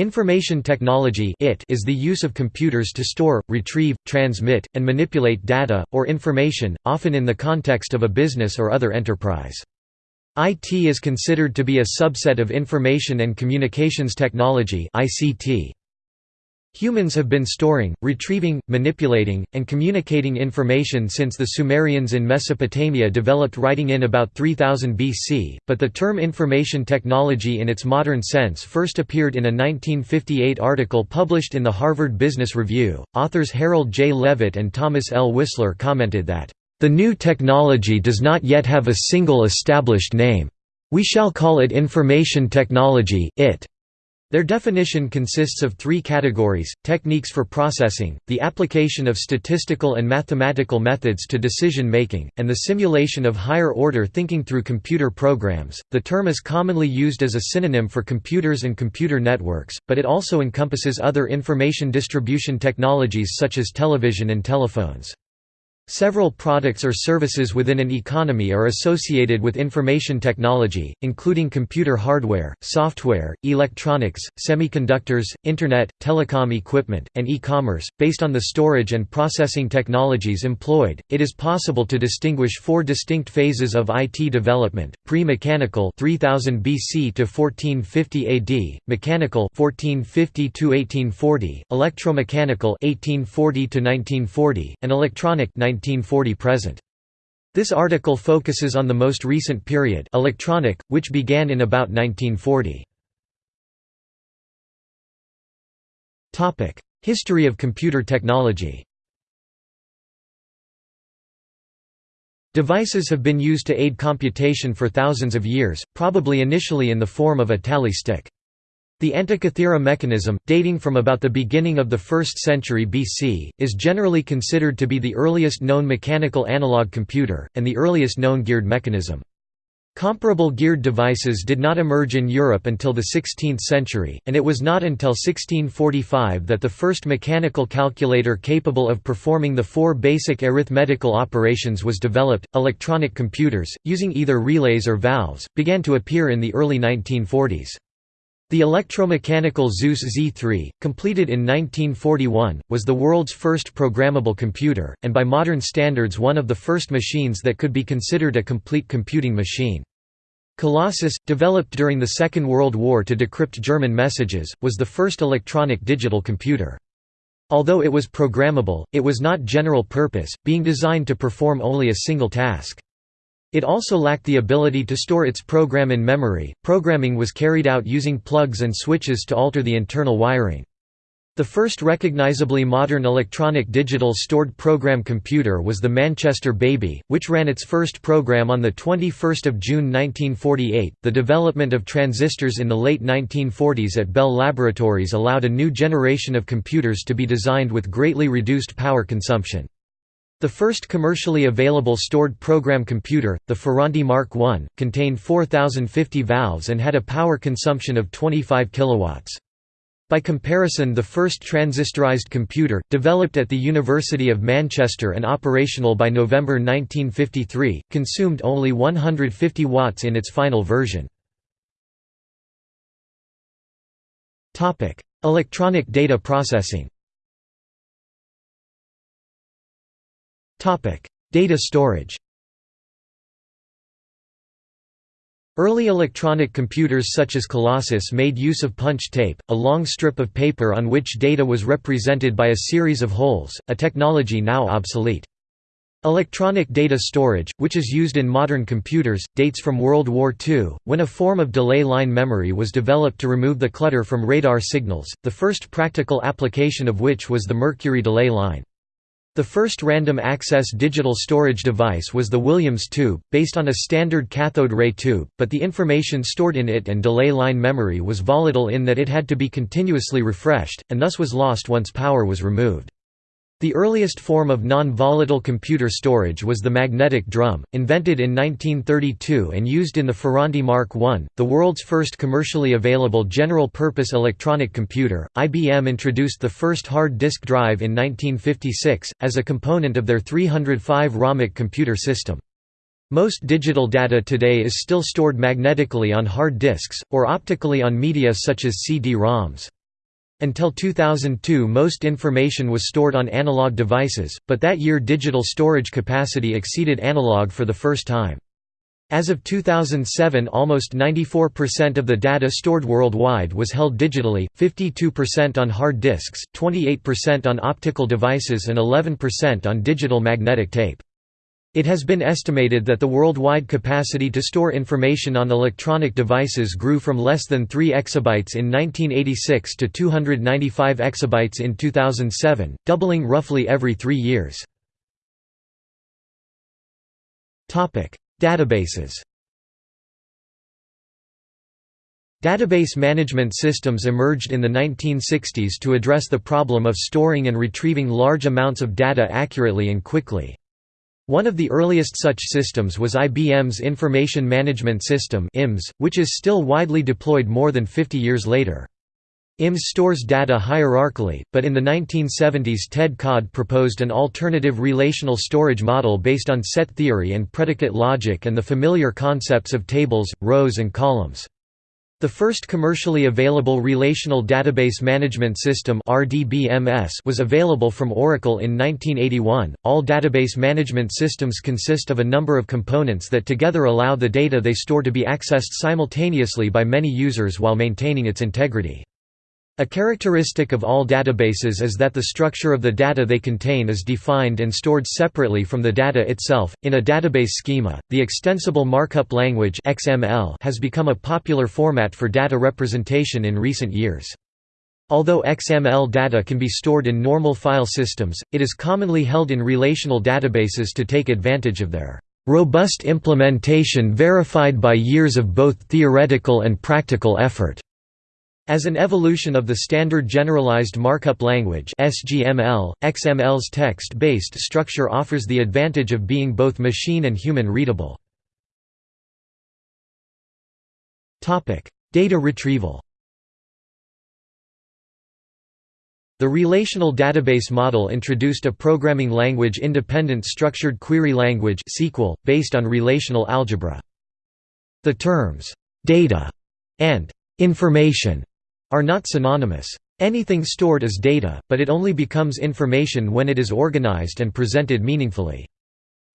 Information technology is the use of computers to store, retrieve, transmit, and manipulate data, or information, often in the context of a business or other enterprise. IT is considered to be a subset of information and communications technology ICT. Humans have been storing, retrieving, manipulating, and communicating information since the Sumerians in Mesopotamia developed writing in about 3000 BC, but the term information technology in its modern sense first appeared in a 1958 article published in the Harvard Business Review. Authors Harold J. Leavitt and Thomas L. Whisler commented that, The new technology does not yet have a single established name. We shall call it information technology, IT. Their definition consists of three categories, techniques for processing, the application of statistical and mathematical methods to decision-making, and the simulation of higher-order thinking through computer programs. The term is commonly used as a synonym for computers and computer networks, but it also encompasses other information distribution technologies such as television and telephones. Several products or services within an economy are associated with information technology, including computer hardware, software, electronics, semiconductors, internet, telecom equipment, and e-commerce. Based on the storage and processing technologies employed, it is possible to distinguish four distinct phases of IT development: pre-mechanical (3000 BC to 1450 AD), mechanical (1450 to 1840), electromechanical (1840 to 1940), and electronic (19 1940–present. This article focuses on the most recent period electronic, which began in about 1940. History of computer technology Devices have been used to aid computation for thousands of years, probably initially in the form of a tally stick. The Antikythera mechanism, dating from about the beginning of the 1st century BC, is generally considered to be the earliest known mechanical analog computer, and the earliest known geared mechanism. Comparable geared devices did not emerge in Europe until the 16th century, and it was not until 1645 that the first mechanical calculator capable of performing the four basic arithmetical operations was developed. Electronic computers, using either relays or valves, began to appear in the early 1940s. The electromechanical Zuse Z3, completed in 1941, was the world's first programmable computer, and by modern standards one of the first machines that could be considered a complete computing machine. Colossus, developed during the Second World War to decrypt German messages, was the first electronic digital computer. Although it was programmable, it was not general purpose, being designed to perform only a single task. It also lacked the ability to store its program in memory. Programming was carried out using plugs and switches to alter the internal wiring. The first recognizably modern electronic digital stored program computer was the Manchester Baby, which ran its first program on the 21st of June 1948. The development of transistors in the late 1940s at Bell Laboratories allowed a new generation of computers to be designed with greatly reduced power consumption. The first commercially available stored program computer, the Ferranti Mark I, contained 4050 valves and had a power consumption of 25 kilowatts. By comparison the first transistorized computer, developed at the University of Manchester and operational by November 1953, consumed only 150 watts in its final version. Electronic data processing Data storage Early electronic computers such as Colossus made use of punch tape, a long strip of paper on which data was represented by a series of holes, a technology now obsolete. Electronic data storage, which is used in modern computers, dates from World War II, when a form of delay line memory was developed to remove the clutter from radar signals, the first practical application of which was the Mercury delay line. The first random access digital storage device was the Williams tube, based on a standard cathode ray tube, but the information stored in it and delay line memory was volatile in that it had to be continuously refreshed, and thus was lost once power was removed. The earliest form of non-volatile computer storage was the magnetic drum, invented in 1932 and used in the Ferranti Mark I, the world's first commercially available general-purpose electronic computer. IBM introduced the first hard disk drive in 1956, as a component of their 305 RAMAC computer system. Most digital data today is still stored magnetically on hard disks, or optically on media such as CD-ROMs. Until 2002 most information was stored on analog devices, but that year digital storage capacity exceeded analog for the first time. As of 2007 almost 94% of the data stored worldwide was held digitally, 52% on hard disks, 28% on optical devices and 11% on digital magnetic tape. It has been estimated that the worldwide capacity to store information on electronic devices grew from less than 3 exabytes in 1986 to 295 exabytes in 2007, doubling roughly every three years. Databases Database management systems emerged in the 1960s to address the problem of storing and retrieving large amounts of data accurately and quickly. One of the earliest such systems was IBM's Information Management System which is still widely deployed more than 50 years later. IMS stores data hierarchically, but in the 1970s Ted Codd proposed an alternative relational storage model based on set theory and predicate logic and the familiar concepts of tables, rows and columns. The first commercially available Relational Database Management System was available from Oracle in 1981. All database management systems consist of a number of components that together allow the data they store to be accessed simultaneously by many users while maintaining its integrity. A characteristic of all databases is that the structure of the data they contain is defined and stored separately from the data itself. In a database schema, the extensible markup language (XML) has become a popular format for data representation in recent years. Although XML data can be stored in normal file systems, it is commonly held in relational databases to take advantage of their robust implementation verified by years of both theoretical and practical effort. As an evolution of the Standard Generalized Markup Language (SGML), XML's text-based structure offers the advantage of being both machine and human readable. Data retrieval. The relational database model introduced a programming language independent structured query language (SQL) based on relational algebra. The terms data and information are not synonymous. Anything stored is data, but it only becomes information when it is organized and presented meaningfully.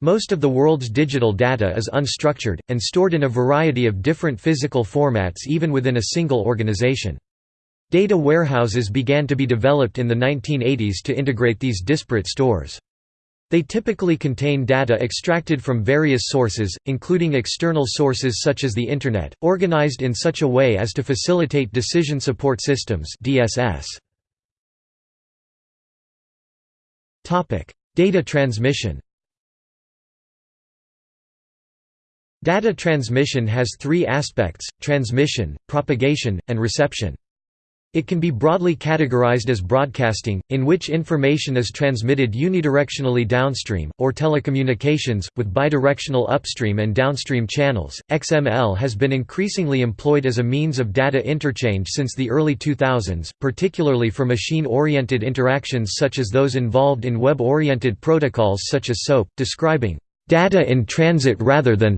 Most of the world's digital data is unstructured, and stored in a variety of different physical formats even within a single organization. Data warehouses began to be developed in the 1980s to integrate these disparate stores. They typically contain data extracted from various sources, including external sources such as the Internet, organized in such a way as to facilitate decision support systems. Data transmission Data transmission has three aspects, transmission, propagation, and reception. It can be broadly categorized as broadcasting, in which information is transmitted unidirectionally downstream, or telecommunications, with bidirectional upstream and downstream channels. XML has been increasingly employed as a means of data interchange since the early 2000s, particularly for machine oriented interactions such as those involved in web oriented protocols such as SOAP, describing data in transit rather than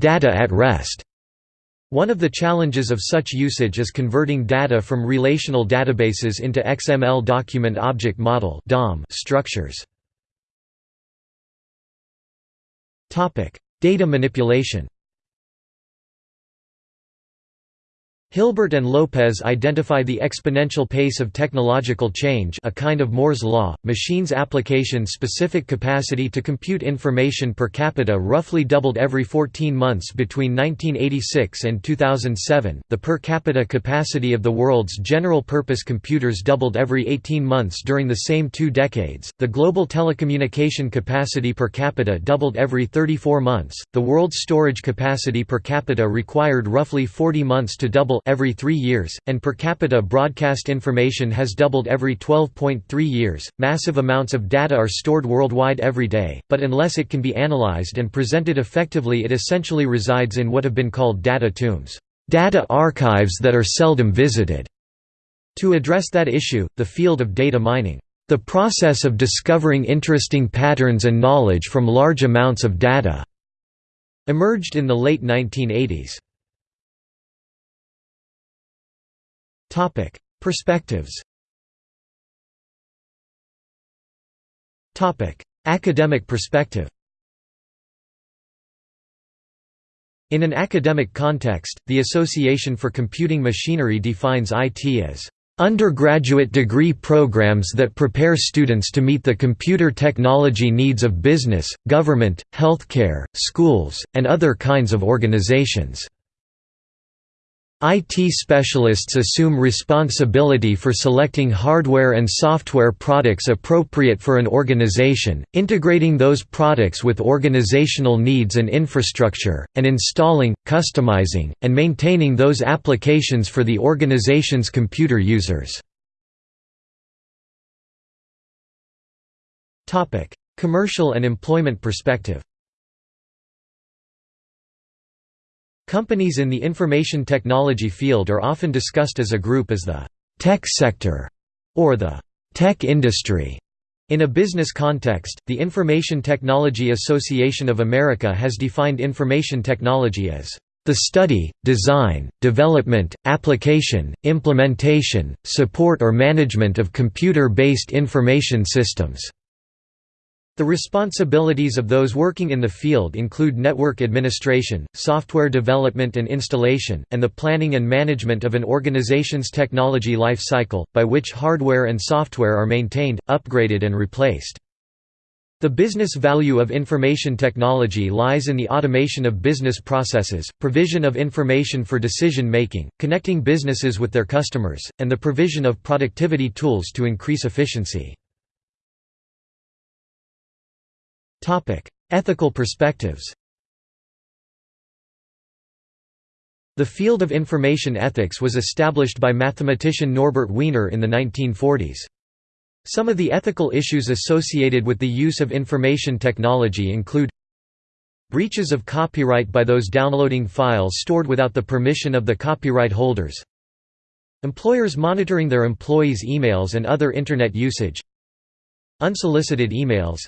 data at rest. One of the challenges of such usage is converting data from relational databases into XML document object model structures. Data manipulation Hilbert and Lopez identify the exponential pace of technological change a kind of Moore's law, machines' application-specific capacity to compute information per capita roughly doubled every 14 months between 1986 and 2007, the per capita capacity of the world's general-purpose computers doubled every 18 months during the same two decades, the global telecommunication capacity per capita doubled every 34 months, the world's storage capacity per capita required roughly 40 months to double every three years, and per capita broadcast information has doubled every 12.3 years. Massive amounts of data are stored worldwide every day, but unless it can be analyzed and presented effectively, it essentially resides in what have been called data tombs, data archives that are seldom visited. To address that issue, the field of data mining, the process of discovering interesting patterns and knowledge from large amounts of data, emerged in the late 1980s. Perspectives Topic: Academic perspective In an academic context, the Association for Computing Machinery defines IT as undergraduate degree programs that prepare students to meet the computer technology needs of business, government, healthcare, schools, and other kinds of organizations. IT specialists assume responsibility for selecting hardware and software products appropriate for an organization, integrating those products with organizational needs and infrastructure, and installing, customizing, and maintaining those applications for the organization's computer users. Commercial and employment perspective Companies in the information technology field are often discussed as a group as the «tech sector» or the «tech industry». In a business context, the Information Technology Association of America has defined information technology as the study, design, development, application, implementation, support or management of computer-based information systems. The responsibilities of those working in the field include network administration, software development and installation, and the planning and management of an organization's technology life cycle, by which hardware and software are maintained, upgraded and replaced. The business value of information technology lies in the automation of business processes, provision of information for decision making, connecting businesses with their customers, and the provision of productivity tools to increase efficiency. Ethical perspectives The field of information ethics was established by mathematician Norbert Wiener in the 1940s. Some of the ethical issues associated with the use of information technology include breaches of copyright by those downloading files stored without the permission of the copyright holders employers monitoring their employees' emails and other Internet usage unsolicited emails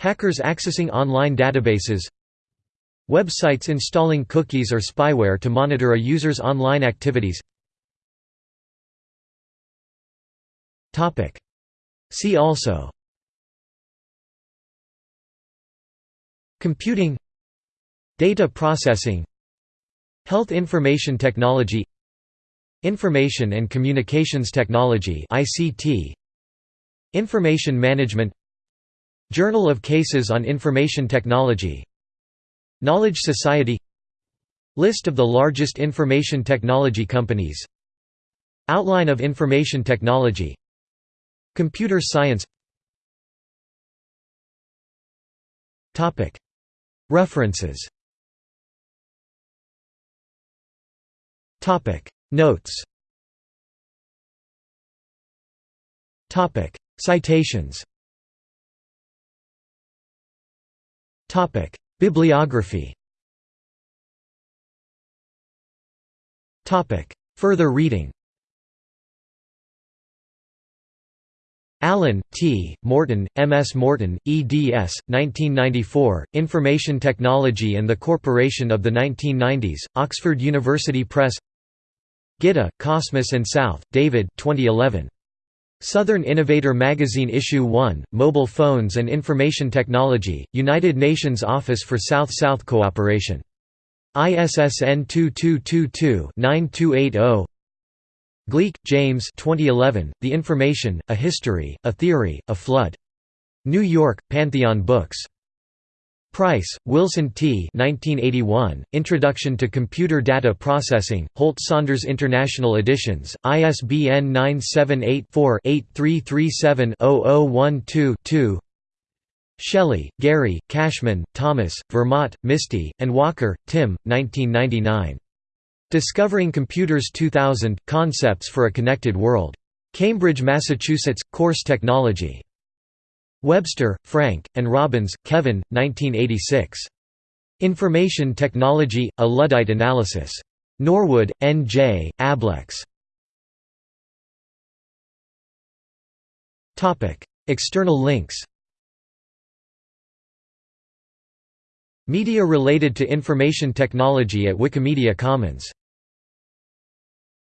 Hackers accessing online databases. Websites installing cookies or spyware to monitor a user's online activities. See also. Computing. Data processing. Health information technology. Information and communications technology ICT Information management Journal of Cases on Information Technology Knowledge Society List of the largest information technology companies Outline of information technology Computer science. References. Notes. Citations Topic: Bibliography. Topic: Further reading. Allen, T., Morton, M. S. Morton, eds. 1994, Information Technology and the Corporation of the 1990s, Oxford University Press Gitta, Cosmas and South, David 2011. Southern Innovator Magazine Issue 1, Mobile Phones and Information Technology, United Nations Office for South-South Cooperation. ISSN 2222-9280 Gleick, James 2011, The Information, A History, A Theory, A Flood. New York, Pantheon Books. Price, Wilson T. 1981, Introduction to Computer Data Processing, Holt Saunders International Editions, ISBN 978-4-8337-0012-2 Shelly, Gary, Cashman, Thomas, Vermaat, Misty, and Walker, Tim, 1999. Discovering Computers 2000 – Concepts for a Connected World. Cambridge, Massachusetts, Course Technology. Webster, Frank, and Robins, Kevin, 1986. Information Technology, A Luddite Analysis. Norwood, N. J., Ablex. External links Media related to information technology at Wikimedia Commons